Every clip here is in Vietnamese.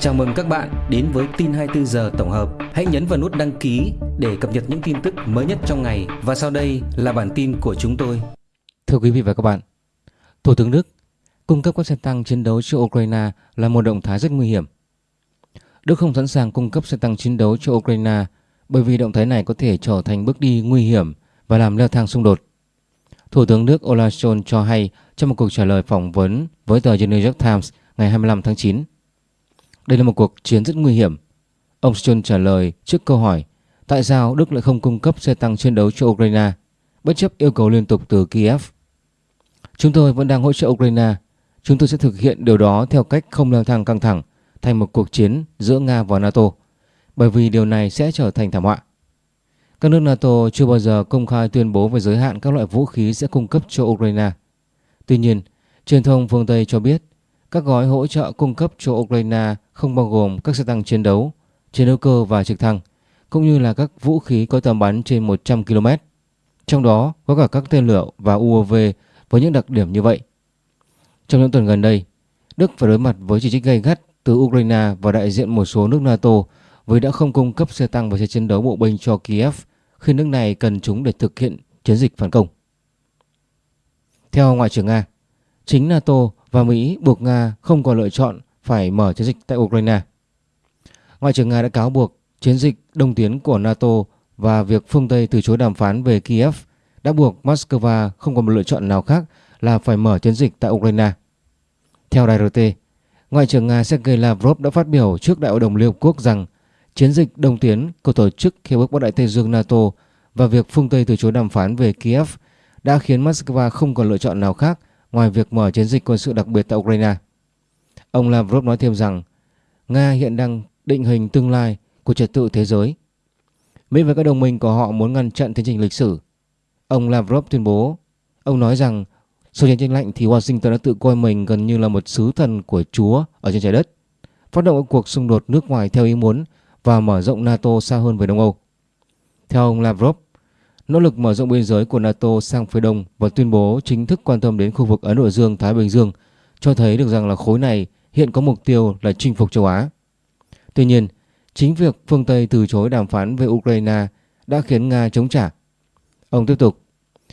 Chào mừng các bạn đến với tin 24 giờ tổng hợp. Hãy nhấn vào nút đăng ký để cập nhật những tin tức mới nhất trong ngày và sau đây là bản tin của chúng tôi. Thưa quý vị và các bạn, Thủ tướng Đức cung cấp các xe tăng chiến đấu cho Ukraine là một động thái rất nguy hiểm. Đức không sẵn sàng cung cấp xe tăng chiến đấu cho Ukraine bởi vì động thái này có thể trở thành bước đi nguy hiểm và làm leo thang xung đột. Thủ tướng Đức Olaf Scholz cho hay trong một cuộc trả lời phỏng vấn với tờ The New York Times ngày 25 tháng 9. Đây là một cuộc chiến rất nguy hiểm. Ông Scholz trả lời trước câu hỏi tại sao Đức lại không cung cấp xe tăng chiến đấu cho Ukraine bất chấp yêu cầu liên tục từ Kiev. Chúng tôi vẫn đang hỗ trợ Ukraine. Chúng tôi sẽ thực hiện điều đó theo cách không leo thang căng thẳng thành một cuộc chiến giữa Nga và NATO bởi vì điều này sẽ trở thành thảm họa. Các nước NATO chưa bao giờ công khai tuyên bố về giới hạn các loại vũ khí sẽ cung cấp cho Ukraine. Tuy nhiên, truyền thông phương Tây cho biết các gói hỗ trợ cung cấp cho Ukraine không bao gồm các xe tăng chiến đấu, chiến đấu cơ và trực thăng, cũng như là các vũ khí có tầm bắn trên 100 km. Trong đó có cả các tên lửa và UAV với những đặc điểm như vậy. Trong những tuần gần đây, Đức phải đối mặt với chỉ trích gay gắt từ Ukraine và đại diện một số nước NATO vì đã không cung cấp xe tăng và xe chiến đấu bộ binh cho Kiev khi nước này cần chúng để thực hiện chiến dịch phản công. Theo Ngoại trưởng Nga, chính NATO và Mỹ buộc Nga không còn lựa chọn phải mở chiến dịch tại Ukraine. Ngoại trưởng Nga đã cáo buộc chiến dịch đông tiến của NATO và việc phương Tây từ chối đàm phán về Kiev đã buộc Moscow không còn một lựa chọn nào khác là phải mở chiến dịch tại Ukraine. Theo đài RT, Ngoại trưởng Nga Sergei Lavrov đã phát biểu trước Đại hội đồng Liên Hợp Quốc rằng chiến dịch đông tiến của tổ chức Hiệp ước Bắc Đại Tây Dương NATO và việc phương Tây từ chối đàm phán về Kiev đã khiến Moscow không còn lựa chọn nào khác ngoài việc mở chiến dịch quân sự đặc biệt tại Ukraine. Ông Lavrov nói thêm rằng Nga hiện đang định hình tương lai của trật tự thế giới. Mỹ và các đồng minh của họ muốn ngăn chặn tiến trình lịch sử. Ông Lavrov tuyên bố, ông nói rằng sau chiến tranh lạnh thì Washington đã tự coi mình gần như là một sứ thần của Chúa ở trên trái đất, phát động cuộc xung đột nước ngoài theo ý muốn và mở rộng NATO xa hơn với Đông Âu. Theo ông Lavrov, nỗ lực mở rộng biên giới của NATO sang phía đông và tuyên bố chính thức quan tâm đến khu vực Ấn Độ Dương-Thái Bình Dương cho thấy được rằng là khối này hiện có mục tiêu là chinh phục châu Á. Tuy nhiên, chính việc phương Tây từ chối đàm phán về Ukraine đã khiến Nga chống trả. Ông tiếp tục,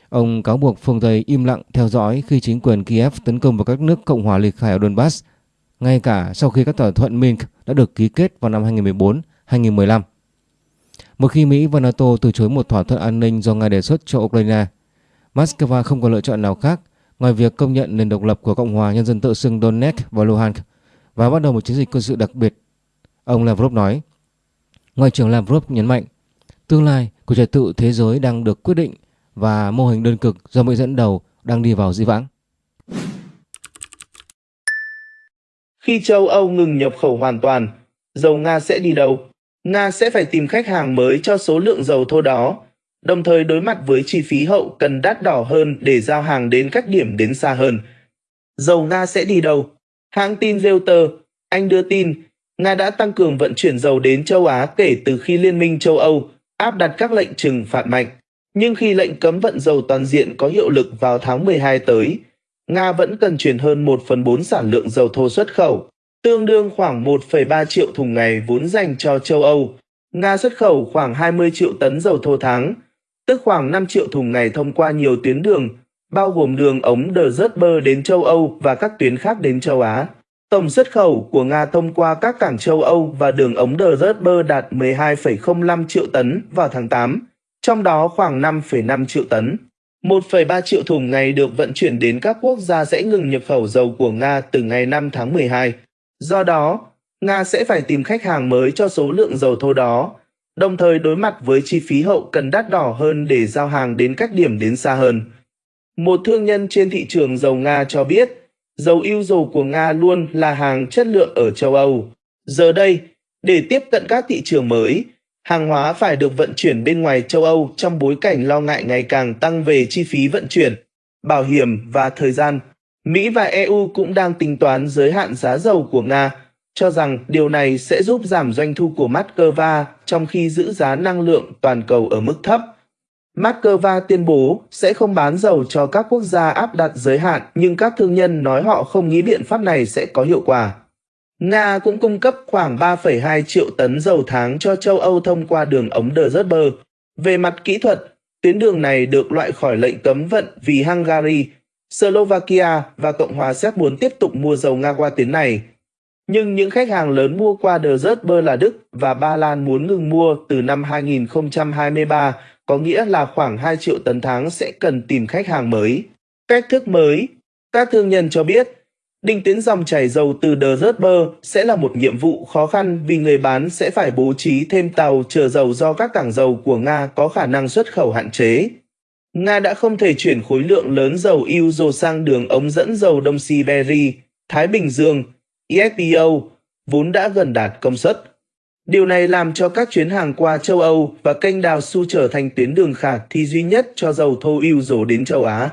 ông cáo buộc phương Tây im lặng theo dõi khi chính quyền Kiev tấn công vào các nước Cộng hòa liệt khai ở Donbass, ngay cả sau khi các thỏa thuận Minsk đã được ký kết vào năm 2014-2015. Một khi Mỹ và NATO từ chối một thỏa thuận an ninh do Nga đề xuất cho Ukraine, Moscow không có lựa chọn nào khác ngoài việc công nhận nền độc lập của Cộng hòa Nhân dân tự xưng Donetsk và Luhansk và bắt đầu một chiến dịch quân sự đặc biệt. Ông Lavrov nói. Ngoại trưởng Lavrov nhấn mạnh, tương lai của trật tự thế giới đang được quyết định và mô hình đơn cực do Mỹ dẫn đầu đang đi vào dĩ vãng. Khi châu Âu ngừng nhập khẩu hoàn toàn, dầu Nga sẽ đi đâu? Nga sẽ phải tìm khách hàng mới cho số lượng dầu thô đó, đồng thời đối mặt với chi phí hậu cần đắt đỏ hơn để giao hàng đến các điểm đến xa hơn. Dầu Nga sẽ đi đâu? Hãng tin Reuters, Anh đưa tin, Nga đã tăng cường vận chuyển dầu đến châu Á kể từ khi Liên minh châu Âu áp đặt các lệnh trừng phạt mạnh. Nhưng khi lệnh cấm vận dầu toàn diện có hiệu lực vào tháng 12 tới, Nga vẫn cần chuyển hơn 1 phần 4 sản lượng dầu thô xuất khẩu, tương đương khoảng 1,3 triệu thùng ngày vốn dành cho châu Âu. Nga xuất khẩu khoảng 20 triệu tấn dầu thô tháng, tức khoảng 5 triệu thùng ngày thông qua nhiều tuyến đường, bao gồm đường ống The Bơ đến châu Âu và các tuyến khác đến châu Á. Tổng xuất khẩu của Nga thông qua các cảng châu Âu và đường ống The Bơ đạt 12,05 triệu tấn vào tháng 8, trong đó khoảng 5,5 triệu tấn. 1,3 triệu thùng ngày được vận chuyển đến các quốc gia sẽ ngừng nhập khẩu dầu của Nga từ ngày 5 tháng 12. Do đó, Nga sẽ phải tìm khách hàng mới cho số lượng dầu thô đó, đồng thời đối mặt với chi phí hậu cần đắt đỏ hơn để giao hàng đến các điểm đến xa hơn. Một thương nhân trên thị trường dầu Nga cho biết, dầu yêu dầu của Nga luôn là hàng chất lượng ở châu Âu. Giờ đây, để tiếp cận các thị trường mới, hàng hóa phải được vận chuyển bên ngoài châu Âu trong bối cảnh lo ngại ngày càng tăng về chi phí vận chuyển, bảo hiểm và thời gian. Mỹ và EU cũng đang tính toán giới hạn giá dầu của Nga, cho rằng điều này sẽ giúp giảm doanh thu của Moscow trong khi giữ giá năng lượng toàn cầu ở mức thấp. Moscow tuyên bố sẽ không bán dầu cho các quốc gia áp đặt giới hạn, nhưng các thương nhân nói họ không nghĩ biện pháp này sẽ có hiệu quả. Nga cũng cung cấp khoảng 3,2 triệu tấn dầu tháng cho châu Âu thông qua đường ống Druzhba. Về mặt kỹ thuật, tuyến đường này được loại khỏi lệnh cấm vận vì Hungary, Slovakia và Cộng hòa Séc muốn tiếp tục mua dầu Nga qua tuyến này. Nhưng những khách hàng lớn mua qua Druzhba là Đức và Ba Lan muốn ngừng mua từ năm 2023, có nghĩa là khoảng 2 triệu tấn tháng sẽ cần tìm khách hàng mới. Cách thức mới Các thương nhân cho biết, định tiến dòng chảy dầu từ Druzhba sẽ là một nhiệm vụ khó khăn vì người bán sẽ phải bố trí thêm tàu chở dầu do các cảng dầu của Nga có khả năng xuất khẩu hạn chế. Nga đã không thể chuyển khối lượng lớn dầu Uzo sang đường ống dẫn dầu Đông Siberia, Thái Bình Dương, EFPO, vốn đã gần đạt công suất. Điều này làm cho các chuyến hàng qua châu Âu và kênh đào Su trở thành tuyến đường khả thi duy nhất cho dầu thô Uzo đến châu Á.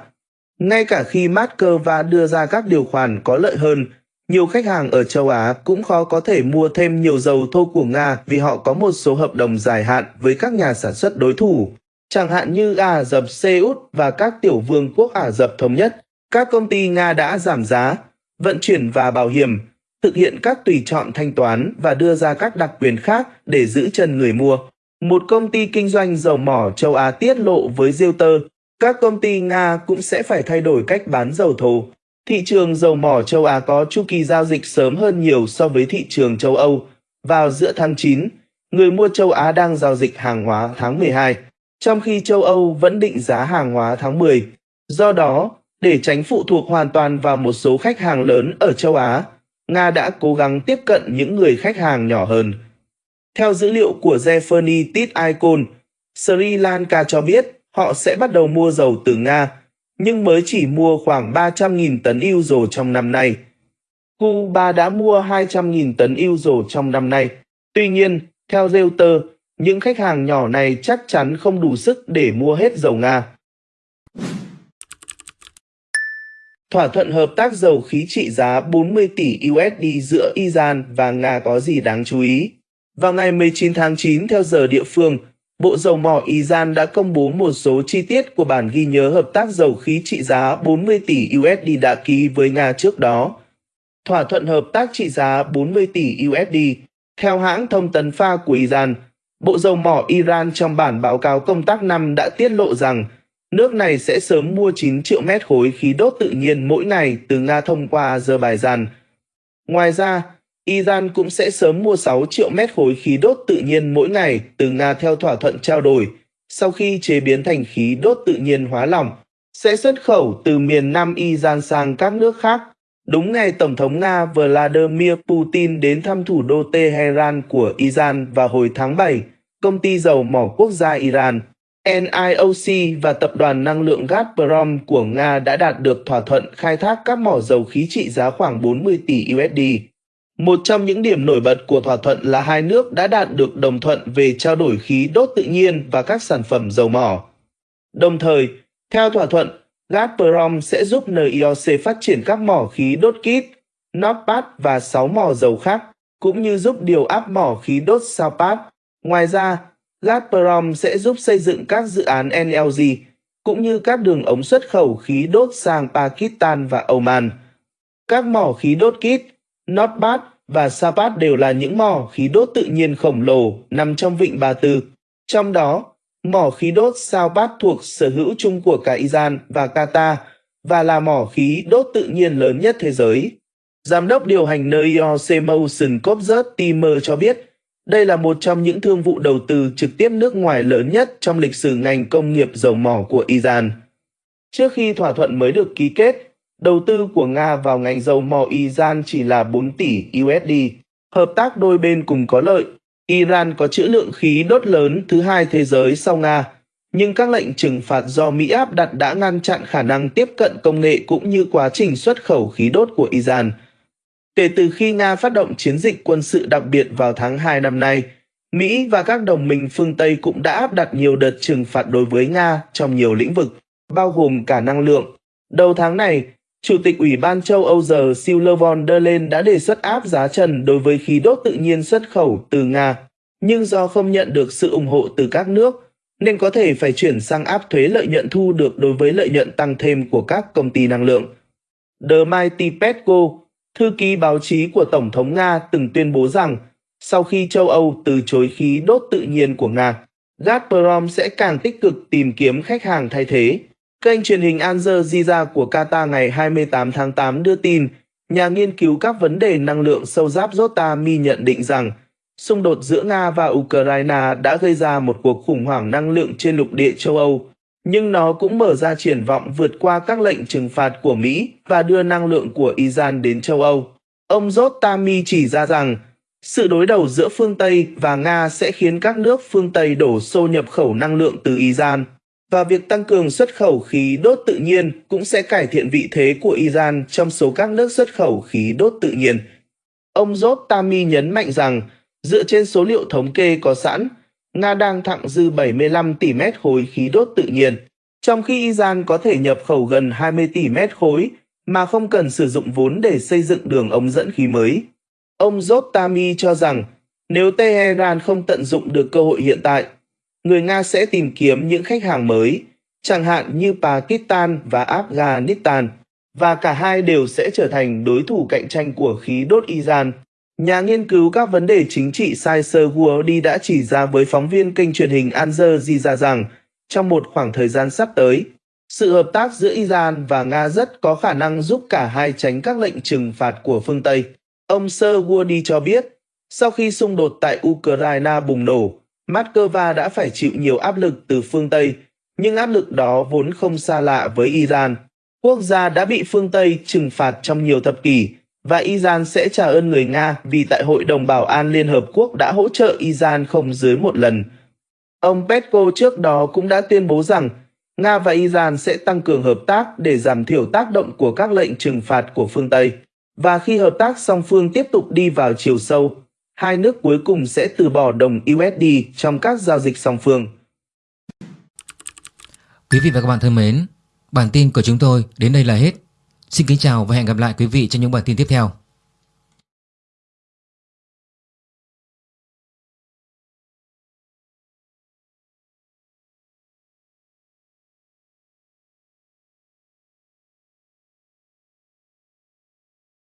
Ngay cả khi Moscow đưa ra các điều khoản có lợi hơn, nhiều khách hàng ở châu Á cũng khó có thể mua thêm nhiều dầu thô của Nga vì họ có một số hợp đồng dài hạn với các nhà sản xuất đối thủ chẳng hạn như Ả Rập Xê Út và các tiểu vương quốc Ả Rập Thống Nhất, các công ty Nga đã giảm giá, vận chuyển và bảo hiểm, thực hiện các tùy chọn thanh toán và đưa ra các đặc quyền khác để giữ chân người mua. Một công ty kinh doanh dầu mỏ châu Á tiết lộ với Reuters, các công ty Nga cũng sẽ phải thay đổi cách bán dầu thô. Thị trường dầu mỏ châu Á có chu kỳ giao dịch sớm hơn nhiều so với thị trường châu Âu. Vào giữa tháng 9, người mua châu Á đang giao dịch hàng hóa tháng 12 trong khi châu Âu vẫn định giá hàng hóa tháng 10. Do đó, để tránh phụ thuộc hoàn toàn vào một số khách hàng lớn ở châu Á, Nga đã cố gắng tiếp cận những người khách hàng nhỏ hơn. Theo dữ liệu của Zephany Tit Icon, Sri Lanka cho biết họ sẽ bắt đầu mua dầu từ Nga, nhưng mới chỉ mua khoảng 300.000 tấn euro trong năm nay. Cuba đã mua 200.000 tấn euro trong năm nay. Tuy nhiên, theo Reuters, những khách hàng nhỏ này chắc chắn không đủ sức để mua hết dầu Nga. Thỏa thuận hợp tác dầu khí trị giá 40 tỷ USD giữa Iran và Nga có gì đáng chú ý? Vào ngày 19 tháng 9 theo giờ địa phương, Bộ Dầu mỏ Iran đã công bố một số chi tiết của bản ghi nhớ hợp tác dầu khí trị giá 40 tỷ USD đã ký với Nga trước đó. Thỏa thuận hợp tác trị giá 40 tỷ USD, theo hãng thông tấn pha của Iran, Bộ Dầu mỏ Iran trong bản báo cáo công tác năm đã tiết lộ rằng nước này sẽ sớm mua 9 triệu mét khối khí đốt tự nhiên mỗi ngày từ Nga thông qua Azerbaijan. Ngoài ra, Iran cũng sẽ sớm mua 6 triệu mét khối khí đốt tự nhiên mỗi ngày từ Nga theo thỏa thuận trao đổi, sau khi chế biến thành khí đốt tự nhiên hóa lỏng, sẽ xuất khẩu từ miền Nam Iran sang các nước khác. Đúng ngày Tổng thống Nga Vladimir Putin đến thăm thủ đô Tehran của Iran vào hồi tháng 7, công ty dầu mỏ quốc gia Iran, NIOC và tập đoàn năng lượng Gazprom của Nga đã đạt được thỏa thuận khai thác các mỏ dầu khí trị giá khoảng 40 tỷ USD. Một trong những điểm nổi bật của thỏa thuận là hai nước đã đạt được đồng thuận về trao đổi khí đốt tự nhiên và các sản phẩm dầu mỏ. Đồng thời, theo thỏa thuận, Gazprom sẽ giúp NIOC phát triển các mỏ khí đốt kit, Nordpat và 6 mỏ dầu khác, cũng như giúp điều áp mỏ khí đốt Saupat Ngoài ra, Gazprom sẽ giúp xây dựng các dự án NLG cũng như các đường ống xuất khẩu khí đốt sang Pakistan và Oman. Các mỏ khí đốt kit, Nordbat và Sapat đều là những mỏ khí đốt tự nhiên khổng lồ nằm trong vịnh Ba Tư. Trong đó, mỏ khí đốt Sapat thuộc sở hữu chung của cả Iran và Qatar và là mỏ khí đốt tự nhiên lớn nhất thế giới. Giám đốc điều hành NIOC Motion Copzert Timmer cho biết, đây là một trong những thương vụ đầu tư trực tiếp nước ngoài lớn nhất trong lịch sử ngành công nghiệp dầu mỏ của Iran. Trước khi thỏa thuận mới được ký kết, đầu tư của Nga vào ngành dầu mỏ Iran chỉ là 4 tỷ USD. Hợp tác đôi bên cùng có lợi. Iran có trữ lượng khí đốt lớn thứ hai thế giới sau Nga, nhưng các lệnh trừng phạt do Mỹ áp đặt đã ngăn chặn khả năng tiếp cận công nghệ cũng như quá trình xuất khẩu khí đốt của Iran – Kể từ khi Nga phát động chiến dịch quân sự đặc biệt vào tháng 2 năm nay, Mỹ và các đồng minh phương Tây cũng đã áp đặt nhiều đợt trừng phạt đối với Nga trong nhiều lĩnh vực, bao gồm cả năng lượng. Đầu tháng này, Chủ tịch Ủy ban châu Âu giờ Ursula von der Leyen đã đề xuất áp giá trần đối với khí đốt tự nhiên xuất khẩu từ Nga, nhưng do không nhận được sự ủng hộ từ các nước, nên có thể phải chuyển sang áp thuế lợi nhuận thu được đối với lợi nhuận tăng thêm của các công ty năng lượng. The Mighty Petco Thư ký báo chí của Tổng thống Nga từng tuyên bố rằng sau khi châu Âu từ chối khí đốt tự nhiên của Nga, Gazprom sẽ càng tích cực tìm kiếm khách hàng thay thế. Kênh truyền hình Al Jazeera của Qatar ngày 28 tháng 8 đưa tin, nhà nghiên cứu các vấn đề năng lượng sâu giáp Zotami nhận định rằng xung đột giữa Nga và Ukraine đã gây ra một cuộc khủng hoảng năng lượng trên lục địa châu Âu, nhưng nó cũng mở ra triển vọng vượt qua các lệnh trừng phạt của Mỹ và đưa năng lượng của Iran đến châu Âu. Ông Rostami chỉ ra rằng sự đối đầu giữa phương Tây và Nga sẽ khiến các nước phương Tây đổ xô nhập khẩu năng lượng từ Iran và việc tăng cường xuất khẩu khí đốt tự nhiên cũng sẽ cải thiện vị thế của Iran trong số các nước xuất khẩu khí đốt tự nhiên. Ông Rostami nhấn mạnh rằng, dựa trên số liệu thống kê có sẵn, Nga đang thặng dư 75 tỷ mét khối khí đốt tự nhiên, trong khi Iran có thể nhập khẩu gần 20 tỷ mét khối mà không cần sử dụng vốn để xây dựng đường ống dẫn khí mới. Ông Zotami cho rằng nếu Tehran không tận dụng được cơ hội hiện tại, người Nga sẽ tìm kiếm những khách hàng mới, chẳng hạn như Pakistan và Afghanistan, và cả hai đều sẽ trở thành đối thủ cạnh tranh của khí đốt Iran. Nhà nghiên cứu các vấn đề chính trị Saisar Guodi đã chỉ ra với phóng viên kênh truyền hình Al Jazeera rằng trong một khoảng thời gian sắp tới, sự hợp tác giữa Iran và Nga rất có khả năng giúp cả hai tránh các lệnh trừng phạt của phương Tây. Ông Sir Woody cho biết, sau khi xung đột tại Ukraine bùng nổ, Moscow đã phải chịu nhiều áp lực từ phương Tây, nhưng áp lực đó vốn không xa lạ với Iran. Quốc gia đã bị phương Tây trừng phạt trong nhiều thập kỷ, và Iran sẽ trả ơn người Nga vì tại Hội đồng Bảo an Liên Hợp Quốc đã hỗ trợ Iran không dưới một lần. Ông Petko trước đó cũng đã tuyên bố rằng Nga và Iran sẽ tăng cường hợp tác để giảm thiểu tác động của các lệnh trừng phạt của phương Tây. Và khi hợp tác song phương tiếp tục đi vào chiều sâu, hai nước cuối cùng sẽ từ bỏ đồng USD trong các giao dịch song phương. Quý vị và các bạn thân mến, bản tin của chúng tôi đến đây là hết. Xin kính chào và hẹn gặp lại quý vị trong những bản tin tiếp theo.